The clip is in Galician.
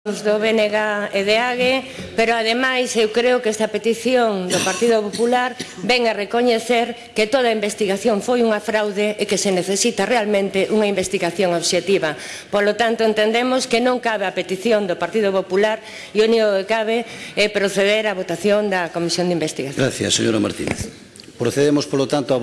Do BNG e de AGE, pero ademais eu creo que esta petición do Partido Popular ven a recoñecer que toda a investigación foi unha fraude e que se necesita realmente unha investigación obxectiva. Polo tanto, entendemos que non cabe a petición do Partido Popular e o único que cabe é proceder á votación da Comisión de Investigación. Gracias, señora Martínez. Procedemos, polo tanto, a